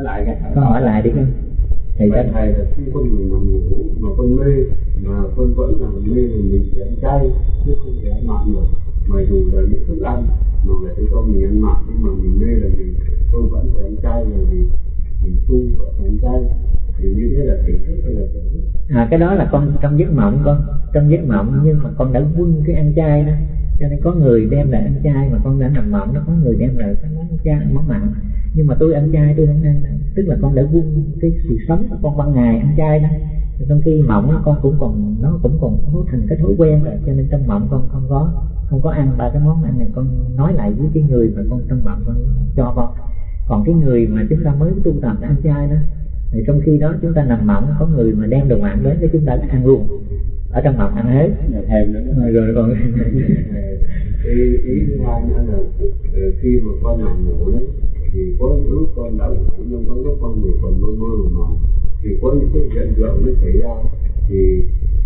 hỏi lại cái con hỏi lại đi con. Thầy thầy thầy là khi con người nằm ngủ mà con mê mà con vẫn là mê thì mình sẽ ăn chay chứ không thể ăn mặn được. Mà dù là những thức ăn mà người ta cho mình ăn mặn nhưng mà mình mê là mình tôi vẫn phải ăn chay là vì mình tu và ăn chay thì như thế là tỉnh thức hay là tỉnh à cái đó là con trong giấc mộng con, trong giấc mộng, nhưng mà con đã quân cái ăn chay đó. Cho nên có người đem lại ăn chay mà con đã nằm mộng nó có người đem lại cái món chay món mặn. Nhưng mà tôi ăn chay tôi không ăn tức là con đã quân cái sự sống của con ban ngày ăn chay đó. Trong khi mộng con cũng còn, nó cũng còn nó thành cái thói quen rồi, cho nên trong mộng con không có không có ăn ba cái món ăn này, con nói lại với cái người mà con trong mộng con cho con. Còn cái người mà chúng ta mới tu tập ăn chay đó thì trong khi đó chúng ta nằm mộng có người mà đem đồ mặn đến để chúng ta ăn luôn. Ở trong mộng ăn hết. Thêm nữa rồi, rồi còn ý ý thứ hai nữa là ờ, khi mà con nằm ngủ đấy thì có những lúc con đã ngủ nhưng có lúc con người còn mơ mơ màng thì có những cái hiện tượng nó xảy ra thì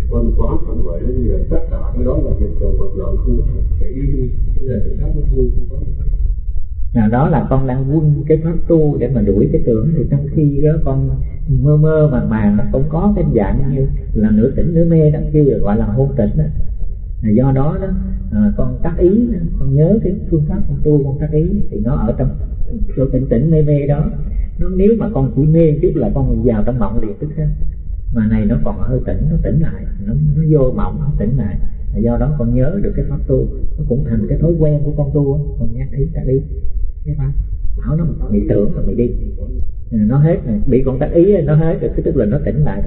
con quá phản khởi như là tất cả cái đó là hiện tượng vật lộn không phải đi đi là tự giác nó vui không có nào đó là con đang quân cái pháp tu để mà đuổi cái tưởng. Thì trong khi đó con mơ mơ màng màng nó cũng có cái dạng như là nửa tỉnh nửa mê đó kia gọi là hôn tịch đó. Là do đó đó à, con tác ý con nhớ cái phương pháp con tu con tác ý thì nó ở trong chỗ tỉnh tỉnh mê mê đó. Nó nếu mà con chỉ mê chút là con vào trong mộng liền tức hết. Mà này nó còn hơi tỉnh nó tỉnh lại nó, nó vô mộng nó tỉnh lại. Là do đó con nhớ được cái pháp tu nó cũng thành cái thói quen của con tu á. con nhắc ý tác ý cái pháp bảo nó mày tưởng rồi mày đi. À, nó hết rồi bị con tác ý nó hết rồi cái tức là nó tỉnh lại.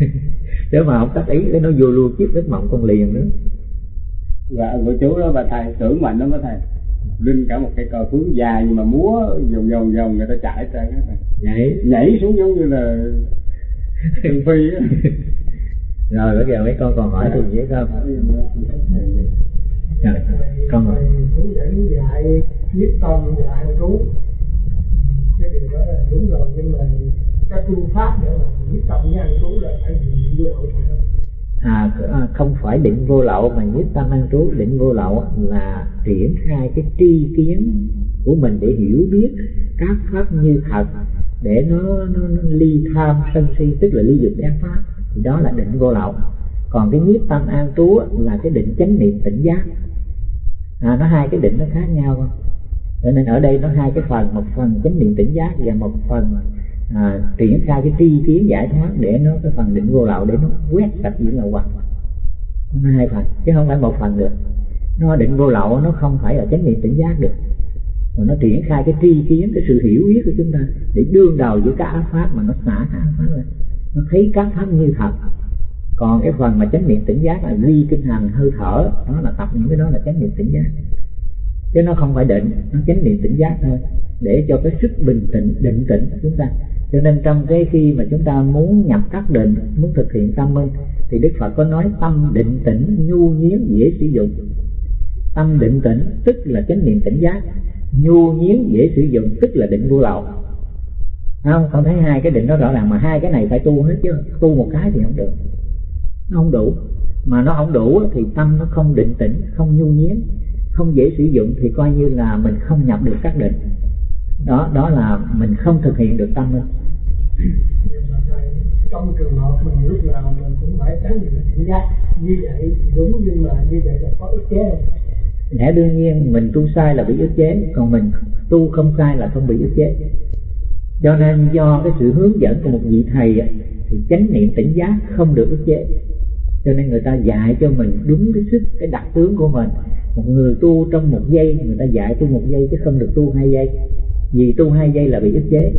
Nếu mà không tác ý cái nó vô luôn chiếc giấc mộng con liền nữa. Và của chú đó bà thầy tưởng mạnh lắm đó thầy. Linh cả một cây cờ phướng dài nhưng mà múa vòng vòng vòng người ta chạy ra cái vậy nhảy. Xuống giống như là thường phi á. Rồi bây giờ mấy con còn hỏi thì dễ không? Rồi con hỏi. Hướng dẫn dạy nhiếp tâm và an trú cái điều đó là đúng rồi nhưng mà các phương pháp để mà nhiếp tâm với an trú là phải gì vô lậu à, à, không phải định vô lậu mà nhiếp tâm an trú định vô lậu là triển khai cái tri kiến của mình để hiểu biết các pháp như thật để nó, nó, nó ly tham sân si tức là ly dục ác pháp thì đó là định vô lậu. Còn cái nhiếp tâm an trú là cái định chánh niệm tỉnh giác. À, nó hai cái định nó khác nhau không? Cho nên ở đây nó hai cái phần một phần chánh niệm tỉnh giác và một phần à, triển khai cái tri kiến giải thoát để nó cái phần định vô lậu để nó quét sạch những lậu hoặc nó hai phần chứ không phải một phần được. Nó định vô lậu nó không phải là chánh niệm tỉnh giác được. Mà nó triển khai cái tri kiến cái sự hiểu biết của chúng ta để đương đầu với các ác pháp mà nó xả các ác pháp lên. Nó thấy các pháp như thật. Còn cái phần mà chánh niệm tỉnh giác là ghi kinh hành hơi thở đó là tập những cái đó là chánh niệm tỉnh giác chứ nó không phải định, nó chánh niệm tỉnh giác thôi, để cho cái sức bình tĩnh, định tĩnh của chúng ta. Cho nên trong cái khi mà chúng ta muốn nhập các định, muốn thực hiện tâm minh, thì đức phật có nói tâm định tĩnh nhu nhiến dễ sử dụng. Tâm định tĩnh tức là chánh niệm tỉnh giác, nhu nhiến dễ sử dụng tức là định vô lậu. Không? Không thấy hai cái định đó rõ ràng mà hai cái này phải tu hết chứ, tu một cái thì không được. Nó không đủ. Mà nó không đủ thì tâm nó không định tĩnh, không nhu nhiến không dễ sử dụng thì coi như là mình không nhập được các định. Đó đó là mình không thực hiện được tâm thầy, trong trường hợp mình lúc nào mình cũng phải tránh niệm tỉnh giác như vậy đúng nhưng mà như vậy là có ức chế. Không? lẽ đương nhiên mình tu sai là bị ức chế còn mình tu không sai là không bị ức chế. Cho nên do cái sự hướng dẫn của một vị thầy thì chánh niệm tỉnh giác không được ức chế. Cho nên người ta dạy cho mình đúng cái sức cái đặc tướng của mình một người tu trong một giây người ta dạy tu một giây chứ không được tu hai giây. Vì tu hai giây là bị ức chế.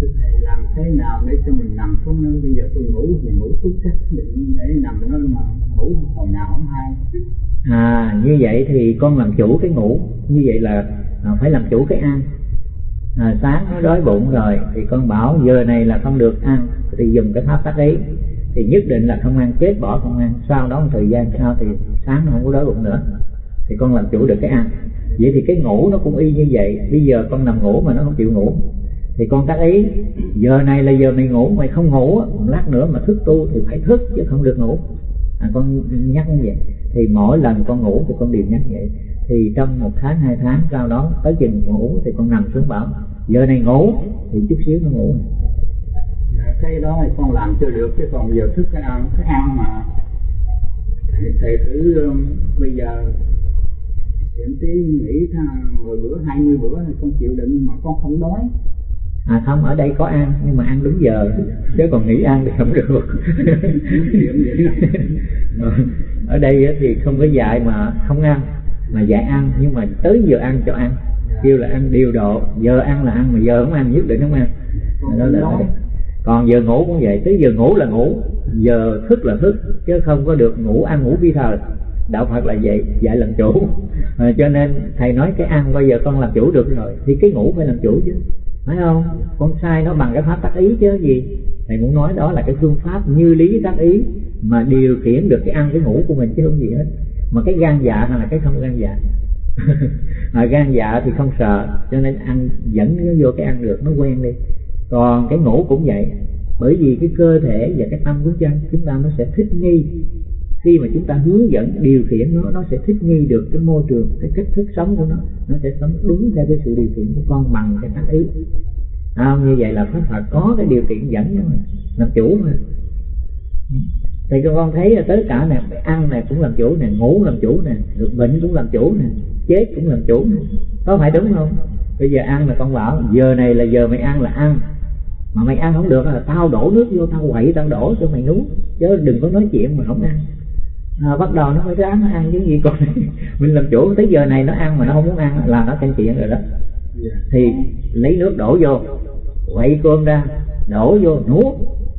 Thưa thầy làm thế nào để cho mình nằm xuống nơi bây giờ? Tôi ngủ thì ngủ tốt chắc định để nằm nó mà ngủ hồi nào không hay. À như vậy thì con làm chủ cái ngủ. Như vậy là à, phải làm chủ cái ăn. À, sáng nó đói bụng rồi thì con bảo giờ này là không được ăn thì dùng cái pháp tác ý thì nhất định là không ăn chết bỏ không ăn. Sau đó một thời gian sau thì sáng nó không có đói bụng nữa thì con làm chủ được cái ăn. Vậy thì cái ngủ nó cũng y như vậy. Bây giờ con nằm ngủ mà nó không chịu ngủ thì con tác ý giờ này là giờ mày ngủ mày không ngủ một lát nữa mà thức tu thì phải thức chứ không được ngủ. À, con nhắc như vậy. Thì mỗi lần con ngủ thì con đều nhắc vậy. Thì trong một tháng hai tháng sau đó tới chừng ngủ thì con nằm xuống bảo giờ này ngủ thì chút xíu nó ngủ cái đó thì con làm chưa được chứ còn giờ thức cái ăn cái ăn mà. Thầy, thầy thử um, bây giờ điểm tí nghỉ tha- 10 bữa 20 bữa thì con chịu đựng mà con không đói. À không ở đây có ăn nhưng mà ăn đúng giờ. Chứ còn nghỉ ăn thì không được. Đó. ở đây thì không có dạy mà không ăn mà dạy ăn nhưng mà tới giờ ăn cho ăn. Kêu là ăn điều độ giờ ăn là ăn mà giờ không ăn nhất định không ăn. Đó là đói còn giờ ngủ cũng vậy tới giờ ngủ là ngủ giờ thức là thức chứ không có được ngủ ăn ngủ vi thời đạo phật là vậy dạy làm chủ. À, cho nên thầy nói cái ăn bây giờ con làm chủ được rồi thì cái ngủ phải làm chủ chứ. Phải không? Con sai nó bằng cái pháp tác ý chứ gì? Thầy muốn nói đó là cái phương pháp như lý tác ý mà điều khiển được cái ăn cái ngủ của mình chứ không gì hết. Mà cái gan dạ hay là cái không gan dạ? Mà gan dạ thì không sợ cho nên ăn dẫn nó vô cái ăn được nó quen đi còn cái ngủ cũng vậy bởi vì cái cơ thể và cái tâm của chân chúng ta nó sẽ thích nghi. Khi mà chúng ta hướng dẫn điều khiển nó nó sẽ thích nghi được cái môi trường cái cách thức sống của nó. Nó sẽ sống đúng theo cái sự điều khiển của con bằng cái tác ý. À, như vậy là pháp Phật có cái điều kiện dẫn mà làm chủ mà. Ừ. Thì cho con thấy là tất cả nè ăn này cũng làm chủ nè ngủ làm chủ nè được bệnh cũng làm chủ nè chết cũng làm chủ nè có phải đúng không? Bây giờ ăn là con bảo giờ này là giờ mày ăn là ăn mà mày ăn không được là tao đổ nước vô tao quậy tao đổ cho mày nuốt. Chứ đừng có nói chuyện mà không ăn. À, bắt đầu nó phải ráng nó ăn chứ gì còn. Mình làm chủ tới giờ này nó ăn mà nó không muốn ăn là nó canh chuyện rồi đó. Dạ. thì lấy nước đổ vô quậy cơm ra đổ vô nuốt.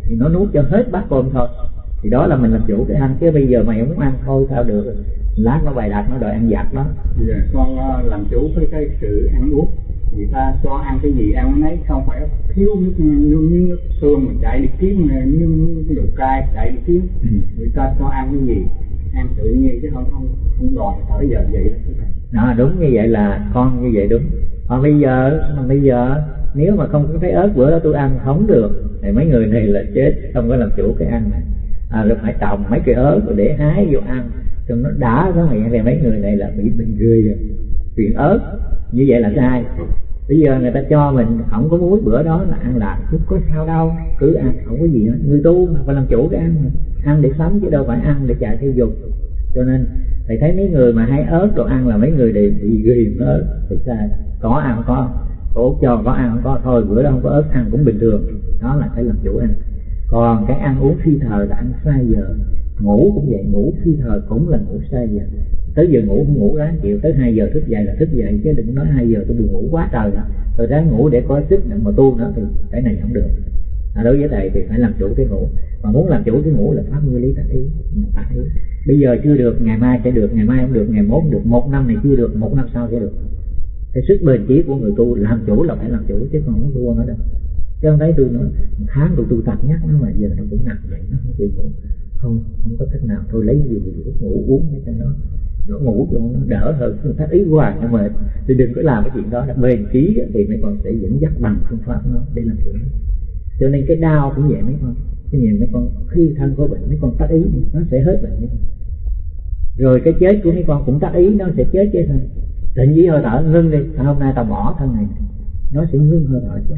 Thì nó nuốt cho hết bát cơm thôi. Thì đó là mình làm chủ cái ăn. Chứ bây giờ mày không muốn ăn thôi sao được. Lát nó bày đặt nó đòi ăn giặt đó. Dạ, con ờ, làm chủ với cái sự ăn uống người ta cho ăn cái gì ăn cái nấy không phải thiếu nước nước, nước, nước xương mình chạy đi kiếm nước, nước đồ cay chạy đi kiếm. Ừ. người ta cho ăn cái gì? Ăn tự nhiên chứ không không không đòi tới giờ vậy đó. Đó đúng như vậy là con như vậy đúng. Còn bây giờ mà bây giờ nếu mà không có thấy ớt bữa đó tôi ăn không được thì mấy người này là chết không có làm chủ cái ăn này. À, rồi phải trồng mấy cái ớt rồi để hái vô ăn. Cho nó đã miệng thì mấy người này là bị bệnh ghê rồi. Chuyện ớt như vậy là sai bây giờ người ta cho mình không có muối, bữa đó là ăn lạc. Chứ có sao đâu, cứ ăn, không có gì hết. Người tu mà phải làm chủ cái ăn ăn để sống chứ đâu phải ăn để chạy theo dục. Cho nên thầy thấy mấy người mà hay ớt đồ ăn là mấy người đều bị ghiền ớt thì sai. Có ăn có cổ cho có ăn không có, thôi bữa đó không có ớt, ăn cũng bình thường. Đó là phải làm chủ ăn. Còn cái ăn uống phi thời là ăn sai giờ. Ngủ cũng vậy, ngủ phi thời cũng là ngủ sai giờ tới giờ ngủ không ngủ ráng chịu tới 2 giờ thức dậy là thức dậy chứ đừng nói 2 giờ tôi buồn ngủ quá trời rồi tôi ráng ngủ để có sức để mà tu nữa thì cái này không được. À, đối với thầy thì phải làm chủ cái ngủ. Mà muốn làm chủ cái ngủ là pháp nguyên lý tác ý tác ý. Bây giờ chưa được ngày mai sẽ được ngày mai không được ngày mốt được một năm này chưa được một năm sau sẽ được. Cái sức bền chí của người tu làm chủ là phải làm chủ chứ còn không thua nó đâu. Chứ không thấy tôi nói một tháng tôi tu tập nhắc nó mà giờ nó cũng nặng vậy nó không chịu ngủ. Không không có cách nào thôi lấy gì thuốc ngủ uống để cho nó nó ngủ cho nó đỡ hơn phương pháp ý hoài nhưng mà thì đừng có làm cái chuyện đó là bền trí thì mấy con sẽ dẫn dắt bằng phương pháp nó để làm chủ cho nên cái đau cũng vậy mấy con cái nhìn mấy con khi thân có bệnh mấy con tác ý nó sẽ hết bệnh mấy con rồi cái chết của mấy con cũng tác ý nó sẽ chết chứ thôi định với hơi thở ngưng đi à, hôm nay tao bỏ thân này nó sẽ ngưng hơi thở chứ.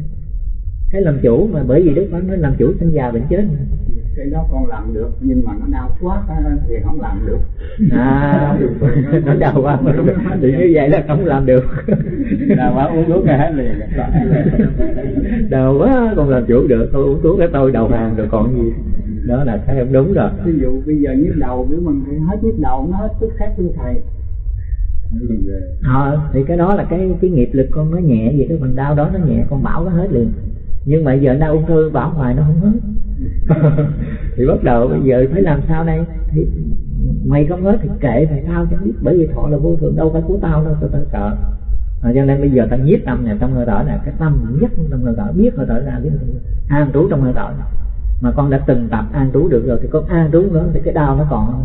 cái làm chủ mà bởi vì đức phật nói làm chủ sinh già bệnh chết mà cái đó con làm được nhưng mà nó đau quá thì không làm được. À nó đau quá. Thì như vậy là không làm được. Là quá uống thuốc hết liền. Đau quá còn làm chủ được. Tôi uống thuốc cái tôi đầu hàng rồi còn gì. Đó là cái không đúng rồi. Ví dụ bây giờ nhức đầu nếu mình phải hết nhức đầu nó hết tức khắc thưa thầy. Ờ thì cái đó là cái cái nghiệp lực con nó nhẹ vậy cái phần đau đó nó nhẹ con bảo nó hết liền. Nhưng mà giờ đau ung thư bảo hoài nó không hết thì bắt đầu bây giờ phải làm sao đây? Thì mày không hết thì kệ mày tao chẳng biết? Bởi vì thọ là vô thường đâu phải của tao đâu tao tao sợ. À, cho nên bây giờ ta nhiếp tâm này trong hơi thở này cái tâm nhất trong hơi thở biết hơi thở ra biết an trú trong hơi thở. Này. mà con đã từng tập an trú được rồi thì con an trú nữa thì cái đau nó còn không?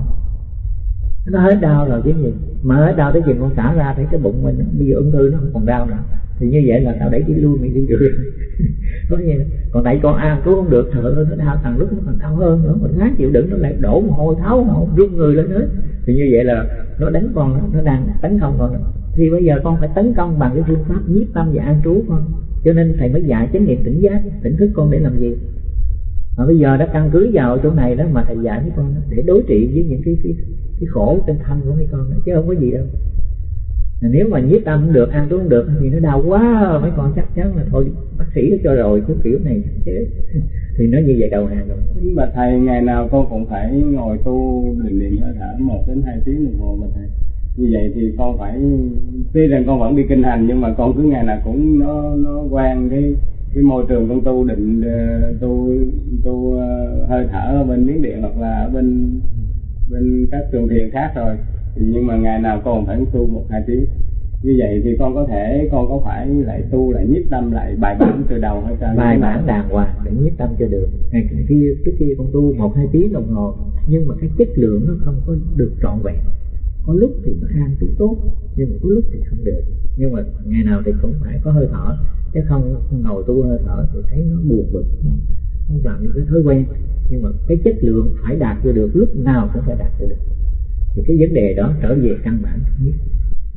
nó hết đau rồi cái gì. Mà hết đau tới chừng con xả ra thấy cái bụng mình bây giờ ung thư nó không còn đau nữa. Thì như vậy là tao đẩy đi lui mình đi. được có gì, còn tại con ăn cứu không được thở nó đau thằng lúc nó còn đau hơn nữa mình ngán chịu đựng nó lại đổ mồ hôi tháo mồ run người lên hết. Thì như vậy là nó đánh con nó đang tấn công con. Thì bây giờ con phải tấn công bằng cái phương pháp nhiếp tâm và an trú con. Cho nên thầy mới dạy chánh niệm tỉnh giác tỉnh thức con để làm gì? Mà bây giờ đã căn cứ vào chỗ này đó mà thầy dạy với con đó, để đối trị với những cái cái, cái khổ trên thân của mấy con đó, chứ không có gì đâu nếu mà nhiếp tâm cũng được, ăn uống được, thì nó đau quá, mấy con chắc chắn là thôi, bác sĩ nó cho rồi cứ kiểu này chết thì nó như vậy đầu hàng rồi. Mà thầy, ngày nào con cũng phải ngồi tu định niệm hơi thở một đến hai tiếng đồng hồ mà thầy. Như vậy thì con phải, tuy rằng con vẫn đi kinh hành, nhưng mà con cứ ngày nào cũng nó nó quen cái cái môi trường con tu định ờ, tu tu ờ, hơi thở ở bên miếng điện hoặc là ở bên bên các trường thiền khác rồi nhưng mà ngày nào con phải tu một hai tiếng. Như vậy thì con có thể, con có phải lại tu lại nhiếp tâm lại bài bản từ đầu hay sao? Bài bản đàng hoàng để nhiếp tâm cho được. Ngày kia, trước kia con tu một hai tiếng đồng hồ, nhưng mà cái chất lượng nó không có được trọn vẹn. Có lúc thì nó an trú tốt, nhưng mà có lúc thì không được. Nhưng mà ngày nào thì cũng phải có hơi thở, chứ không ngồi tu hơi thở thì thấy nó buồn bực không làm những cái thói quen. Nhưng mà cái chất lượng phải đạt cho được, lúc nào cũng phải đạt cho được thì cái vấn đề đó trở về căn bản nhất.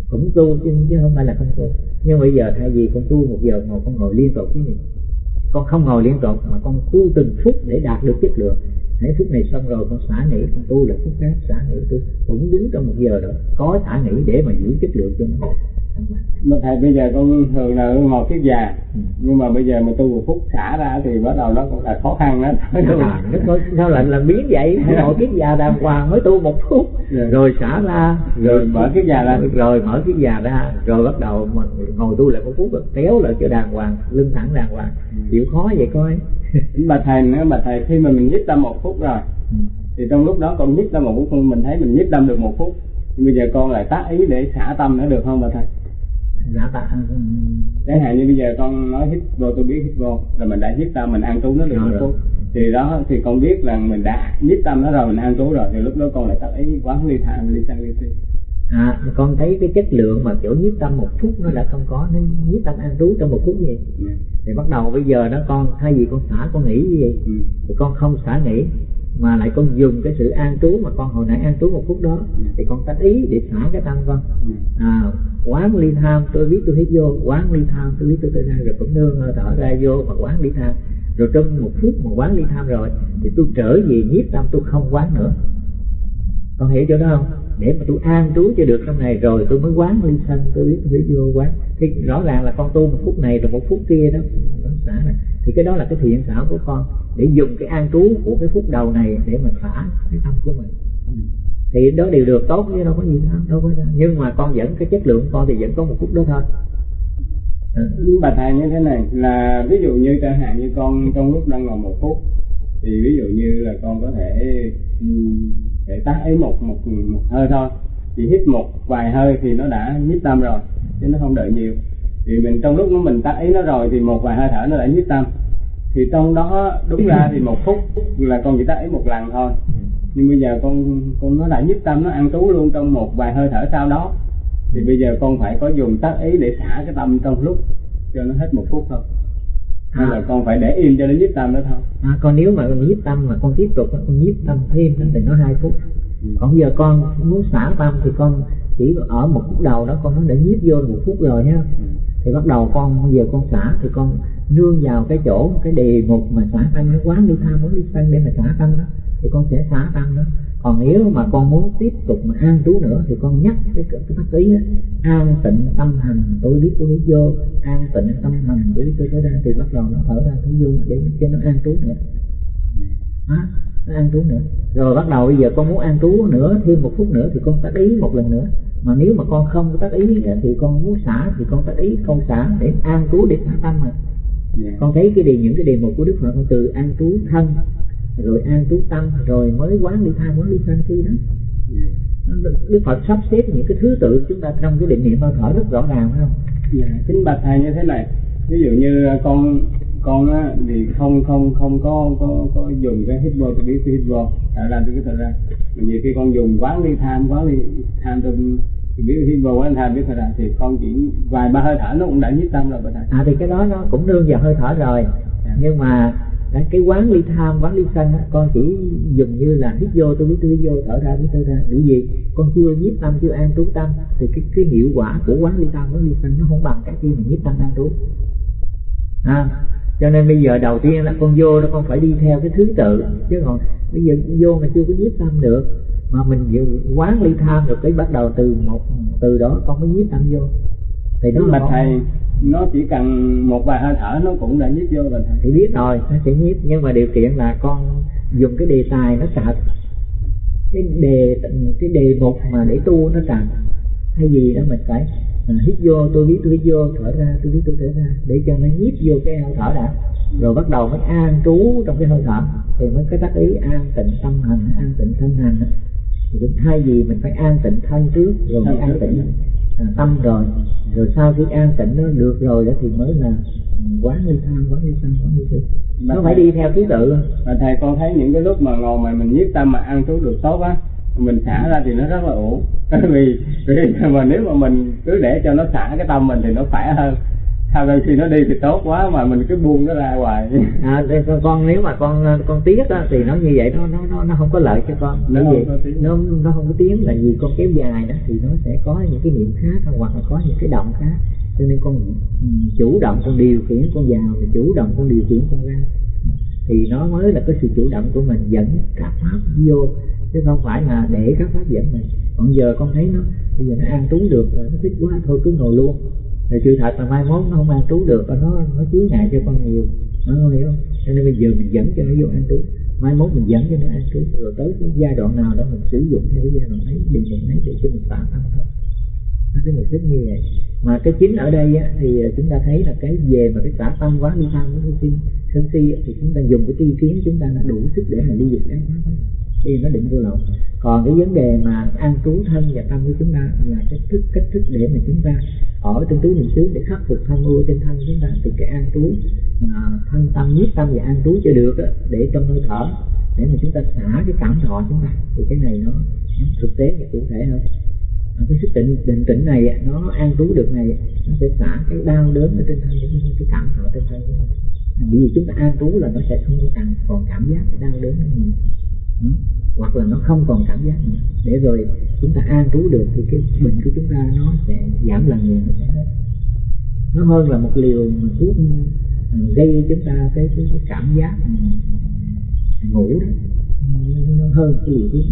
Cũng tu chứ, không phải là không tu. Nhưng bây giờ thay vì con tu một giờ ngồi con ngồi liên tục cái gì. Con không ngồi liên tục mà con tu từng phút để đạt được chất lượng. Hãy phút này xong rồi con xả nghỉ con tu là phút khác xả nghỉ tu. Cũng đứng trong một giờ đó có xả nghỉ để mà giữ chất lượng cho nó mà thầy bây giờ con thường là ngồi kiết già. Nhưng mà bây giờ mà tu một phút xả ra thì bắt đầu nó cũng là khó khăn đó. À, sao lại là biến vậy. Ngồi kiết già đàng hoàng mới tu một phút. Rồi, rồi xả ra. Rồi mở kiết già ra. Rồi mở kiết già ra. Rồi bắt đầu mà ngồi tu lại một phút rồi kéo lại cho đàng hoàng lưng thẳng đàng hoàng. Ừ. chịu khó vậy coi. Bà thầy nữa bà thầy khi mà mình nhích tâm một phút rồi ừ. thì trong lúc đó con nhích tâm một phút mình thấy mình nhích tâm được một phút. Thì bây giờ con lại tác ý để xả tâm nữa được không bà thầy dạ tạ chẳng hạn như bây giờ con nói hít vô tôi biết hít vô rồi mình đã hít tâm mình ăn trú nó được phút thì đó thì con biết là mình đã nhích tâm nó rồi mình ăn trú rồi thì lúc đó con lại tác ý quán ly tham ly sang ly si à con thấy cái chất lượng mà kiểu nhiếp tâm một phút nó đã không có nó nhiếp tâm an trú trong một phút gì. Ừ. thì bắt đầu bây giờ nó con thay vì con xả con nghĩ vậy ừ. thì con không xả nghĩ mà lại con dùng cái sự an trú mà con hồi nãy an trú một phút đó thì con tách ý để xả cái tâm con. À, quán ly tham tôi biết tôi hít vô quán ly tham tôi biết tôi tới ra rồi cũng nương ờ, thở ra vô và quán ly tham. Rồi trong một phút mà quán ly tham rồi thì tôi trở về nhiếp tâm tôi không quán nữa. Con hiểu chỗ đó không? Để mà tôi an trú cho được trong này rồi tôi mới quán ly sân tôi biết tôi hít vô quán. Thì rõ ràng là con tu một phút này rồi một phút kia đó nó xả này thì cái đó là cái thiện xảo của con. Để dùng cái an trú của cái phút đầu này để mình xả cái tâm của mình. Thì đó đều được tốt, chứ đâu có gì đâu đâu có gì. nhưng mà con vẫn, cái chất lượng con thì vẫn có một phút đó thôi. À. bà thầy như thế này, là ví dụ như chẳng hạn như con trong lúc đang ngồi một phút, thì ví dụ như là con có thể ừ, để tắt ấy một một một hơi thôi. Chỉ hít một vài hơi thì nó đã nhíp tâm rồi, chứ nó không đợi nhiều thì mình trong lúc nó mình tắt ý nó rồi thì một vài hơi thở nó đã nhíp tâm. Thì trong đó đúng ra thì một phút là con chỉ tắt ý một lần thôi. Nhưng bây giờ con con nó đã nhíp tâm nó ăn trú luôn trong một vài hơi thở sau đó. Thì bây giờ con phải có dùng tác ý để xả cái tâm trong lúc cho nó hết một phút thôi. Hay là con phải để im cho nó nhiếp tâm đó thôi. À, còn nếu mà con nhiếp tâm mà con tiếp tục con nhiếp tâm thêm thì nó hai phút. Ừ. còn giờ con muốn xả tâm thì con chỉ ở một phút đầu đó con nó đã nhiếp vô một phút rồi nhá. Ừ thì bắt đầu con giờ con xả thì con nương vào cái chỗ cái đề mục mà xả tâm nó quán đi tham muốn đi tăng để mà xả tâm đó thì con sẽ xả tâm đó. Còn nếu mà con muốn tiếp tục mà an trú nữa thì con nhắc cái cái pháp ý an tịnh tâm hành tôi biết tôi biết vô an tịnh tâm hành tôi biết tôi tới đây thì bắt đầu nó thở ra thứ vô để cho nó an trú nữa. À, nó an trú nữa. Rồi bắt đầu bây giờ con muốn an trú nữa thêm một phút nữa thì con tác ý một lần nữa mà nếu mà con không tác ý thì con muốn xả thì con tác ý không xả để an trú để xả tâm mà yeah. Dạ. con thấy cái đề những cái đề mục của đức phật từ an trú thân rồi an trú tâm rồi mới quán đi tham quán đi sân si đó Đức Phật sắp xếp những cái thứ tự chúng ta trong cái định niệm hơi thở rất rõ ràng phải không? Dạ, kính bạch thầy như thế này. Ví dụ như con con á, thì không không không có có có dùng cái hít vô tôi biết cái hít vô đã làm cái thật ra nhiều khi con dùng quán đi tham quán đi tham tôi thì biết hít vô quán tham biết thật ra thì con chỉ vài ba hơi thở nó cũng đã nhất tâm rồi thầy. À thì cái đó nó cũng nương vào hơi thở rồi. Dạ. nhưng mà Đấy, cái quán ly tham quán ly sân á, con chỉ dùng như là hít vô tôi biết tôi hít vô thở ra biết thở ra. Vì gì con chưa nhiếp tâm chưa an trú tâm thì cái cái hiệu quả của quán ly tham quán ly sân nó không bằng cái khi mà nhiếp tâm an trú. À, cho nên bây giờ đầu tiên là con vô đó con phải đi theo cái thứ tự. Chứ còn bây giờ vô mà chưa có nhiếp tâm được mà mình quán ly tham rồi cái bắt đầu từ một từ đó con mới nhiếp tâm vô. Thì nó bạch thầy nó chỉ cần một vài hơi thở nó cũng đã nhiếp vô rồi thầy. Thì biết rồi nó sẽ nhiếp nhưng mà điều kiện là con dùng cái đề tài nó chặt cái đề cái đề mục mà để tu nó chặt hay gì đó mình phải à, hít vô tôi biết tôi hít vô thở ra tôi biết tôi thở ra để cho nó nhiếp vô cái hơi thở đã. Rồi bắt đầu mới an trú trong cái hơi thở. Thì mới cái tác ý an tịnh tâm hành an tịnh thân hành thì thay vì mình phải an tịnh thân trước rồi mới an tịnh à, tâm rồi. Rồi sau khi an tịnh nó được rồi đó thì mới là quán ly tham quán ly tham quán ly thi. Nó phải đi theo thứ tự và thầy con thấy những cái lúc mà ngồi mà mình nhiếp tâm mà ăn trú được tốt á mình xả ra thì nó rất là ổn. Vì vì mà nếu mà mình cứ để cho nó xả cái tâm mình thì nó khỏe hơn. Sau đôi khi nó đi thì tốt quá mà mình cứ buông nó ra hoài. À con, nếu mà con con tiếc á thì nó như vậy nó nó nó nó không có lợi cho con. Nó vì nó nó không có tiếng là vì con kéo dài đó thì nó sẽ có những cái niệm khác hoặc là có những cái động khác. Cho nên con chủ động con điều khiển con vào chủ động con điều khiển con ra thì nó mới là cái sự chủ động của mình dẫn các pháp vô. Chứ không phải là để các pháp dẫn mình. Còn giờ con thấy nó bây giờ nó an trú được rồi nó thích quá thôi cứ ngồi luôn. Thì sự thật là mai mốt nó không an trú được và nó nó chứa ngại cho con nhiều. Nó không hiểu. Không cho nên bây giờ mình dẫn cho nó vô an trú. Mai mốt mình dẫn cho nó an trú. Rồi tới cái giai đoạn nào đó mình sử dụng theo cái giai đoạn ấy điện mình ấy để cho mình tạm tâm thôi. Nó cái mục đích như vậy. Mà cái chính ở đây á, thì à, chúng ta thấy là cái về mà cái tả tâm quá đi tham của cái sân si thì chúng ta dùng cái tri kiến chúng ta đã đủ sức để mà đi dục đáng pháp thì nó định vô lậu. Còn cái vấn đề mà an trú thân và tâm của chúng ta là cách thức cách thức để mà chúng ta ở trong tứ niệm xứ để khắc phục thân ưa trên thân chúng ta từ cái an trú à, thân tâm nhất tâm và an trú cho được đó, để trong hơi thở để mà chúng ta xả cái cảm thọ chúng ta thì cái này nó, nó thực tế và cụ thể hơn. Cái sức định định tĩnh này nó an trú được này nó sẽ xả cái đau đớn ở trên thân cái cảm thọ trên thân chúng ta vì chúng ta an trú là nó sẽ không có càng còn cảm giác cái đau đớn nữa. Ừ. hoặc là nó không còn cảm giác nữa. Để rồi chúng ta an trú được thì cái bệnh của chúng ta nó sẽ giảm lần nhiều nó sẽ hết nó hơn là một liều mà thuốc ừ, gây chúng ta cái, cái, cái cảm giác ừ, ngủ đó. Nó hơn cái liều thuốc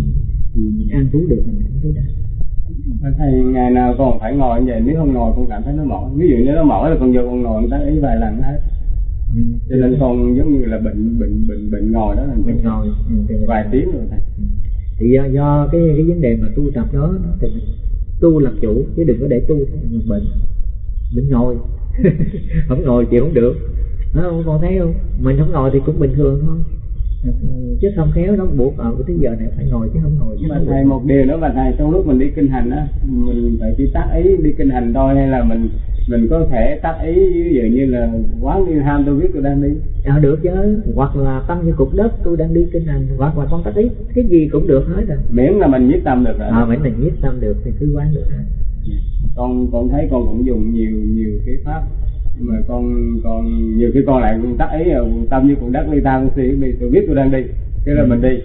thì mình an trú được mình cũng thấy đau. Thầy ngày nào còn phải ngồi như vậy? Nếu không ngồi con cảm thấy nó mỏi. Ví dụ như nó mỏi là con vô con ngồi người ý vài lần hết ừ. cho nên con giống như là bệnh bệnh bệnh bệnh ngồi đó là bệnh ngồi ừ, vài tiếng rồi thầy ừ. thì do, do cái cái vấn đề mà tu tập đó thì mình tu làm chủ chứ đừng có để tu thành bệnh bệnh ngồi không ngồi chịu không được nó con thấy không mình không ngồi thì cũng bình thường thôi chứ không khéo nó buộc ở cái giờ này phải ngồi chứ không ngồi chứ mà thầy một điều nữa mà thầy trong lúc mình đi kinh hành á mình phải chỉ tác ý đi kinh hành thôi hay là mình mình có thể tác ý ví dụ như là quán đi ham tôi biết tôi đang đi. À, được chứ hoặc là tâm như cục đất tôi đang đi kinh hành hoặc là con tác ý cái gì cũng được hết rồi. Miễn là mình nhiếp tâm được rồi. À miễn là nhiếp tâm được thì cứ quán được hết con con thấy con cũng dùng nhiều nhiều cái pháp nhưng mà con con nhiều khi con lại tác ý là tâm như con đất đi tam suy đi tôi biết tôi đang đi cái là mình đi.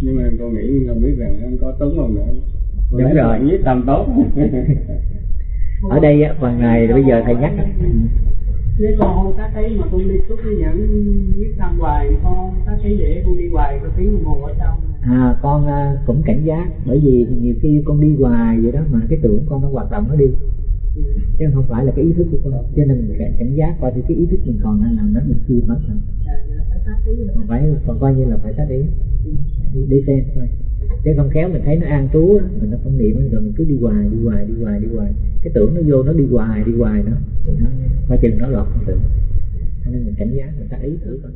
Nhưng mà con nghĩ không biết rằng nó có túng không nữa. Đúng rồi. nhiếp tâm tốt. Ở đây á phần này bây giờ thầy nhắc. Nếu con không tác ý mà con đi suốt cái dẫn viết tâm hoài con không tác ý để con đi hoài có tiếng đồng hồ ở trong à con uh, cũng cảnh giác bởi vì nhiều khi con đi hoài vậy đó mà cái tưởng con nó hoạt động nó đi chứ không phải là cái ý thức của con cho nên mình phải cảnh giác coi thì cái ý thức mình còn đang làm nó mình chưa mất rồi còn phải còn coi như là phải tác ý. Đi, đi xem thôi. Chứ không khéo mình thấy nó an trú mình nó không niệm rồi mình cứ đi hoài đi hoài đi hoài đi hoài. Cái tưởng nó vô nó đi hoài đi hoài nữa. Coi chừng nó lọt tưởng. Nên mình cảnh giác mình tác ý thử coi.